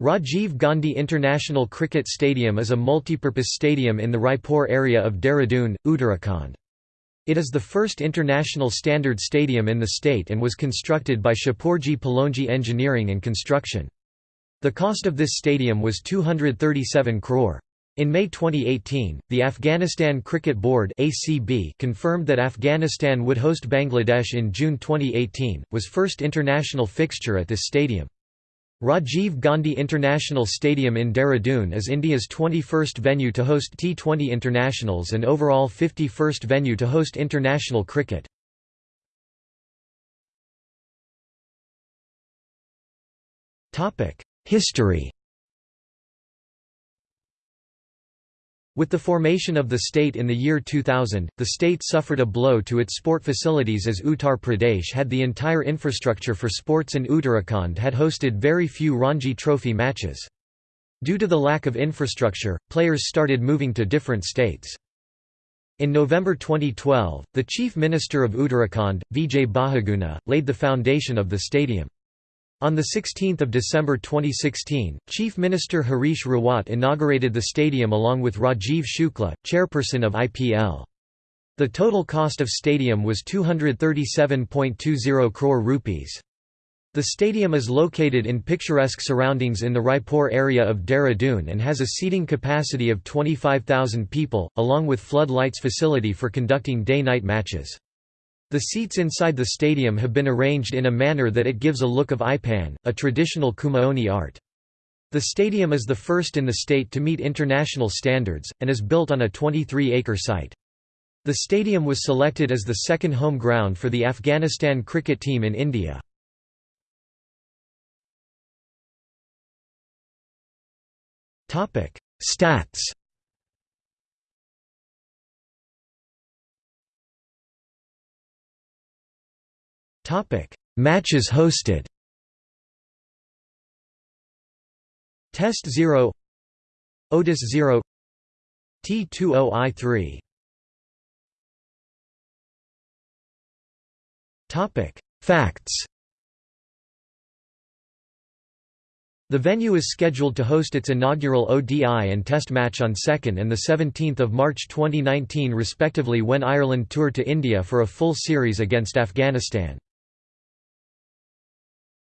Rajiv Gandhi International Cricket Stadium is a multipurpose stadium in the Raipur area of Dehradun, Uttarakhand. It is the first international standard stadium in the state and was constructed by Shapoorji Pallonji Engineering and Construction. The cost of this stadium was 237 crore. In May 2018, the Afghanistan Cricket Board (ACB) confirmed that Afghanistan would host Bangladesh in June 2018, was first international fixture at this stadium. Rajiv Gandhi International Stadium in Dehradun is India's 21st venue to host T20 internationals and overall 51st venue to host international cricket. History With the formation of the state in the year 2000, the state suffered a blow to its sport facilities as Uttar Pradesh had the entire infrastructure for sports and Uttarakhand had hosted very few Ranji Trophy matches. Due to the lack of infrastructure, players started moving to different states. In November 2012, the Chief Minister of Uttarakhand, Vijay Bahuguna, laid the foundation of the stadium. On 16 December 2016, Chief Minister Harish Rawat inaugurated the stadium along with Rajiv Shukla, chairperson of IPL. The total cost of stadium was 237.20 crore rupees. The stadium is located in picturesque surroundings in the Raipur area of Dehradun and has a seating capacity of 25,000 people, along with flood lights facility for conducting day-night matches. The seats inside the stadium have been arranged in a manner that it gives a look of Aipan, a traditional Kumaoni art. The stadium is the first in the state to meet international standards, and is built on a 23-acre site. The stadium was selected as the second home ground for the Afghanistan cricket team in India. Stats Matches hosted. Test 0 ODIs 0 T20I3 Topic. Facts. The venue is scheduled to host its inaugural ODI and Test match on 2nd and the 17th of March 2019 respectively when Ireland tour to India for a full series against Afghanistan.